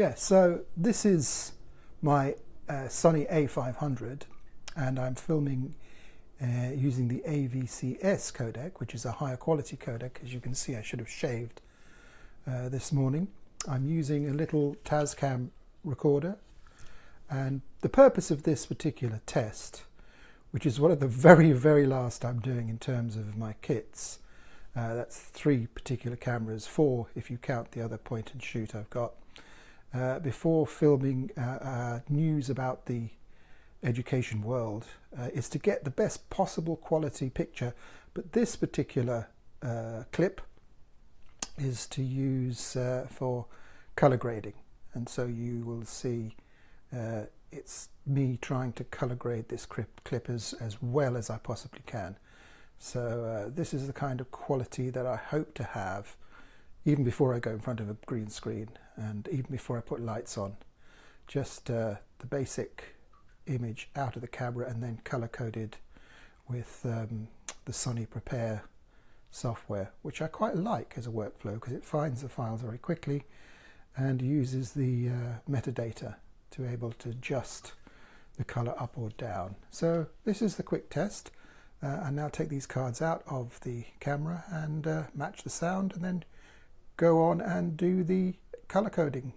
Yeah, so this is my uh, Sony a500 and I'm filming uh, using the AVCS codec, which is a higher quality codec. As you can see, I should have shaved uh, this morning. I'm using a little Tascam recorder and the purpose of this particular test, which is one of the very, very last I'm doing in terms of my kits, uh, that's three particular cameras, four if you count the other point and shoot I've got, uh, before filming uh, uh, news about the education world uh, is to get the best possible quality picture. But this particular uh, clip is to use uh, for color grading. And so you will see it's me trying to color grade this clip, clip as, as well as I possibly can. So this is the kind of quality that I hope to have even before I go in front of a green screen and even before I put lights on just uh, the basic image out of the camera and then color coded with um, the Sony Prepare software which I quite like as a workflow because it finds the files very quickly and uses the uh, metadata to be able to adjust the color up or down. So this is the quick test. Uh, I now take these cards out of the camera and uh, match the sound and then go on and do the color coding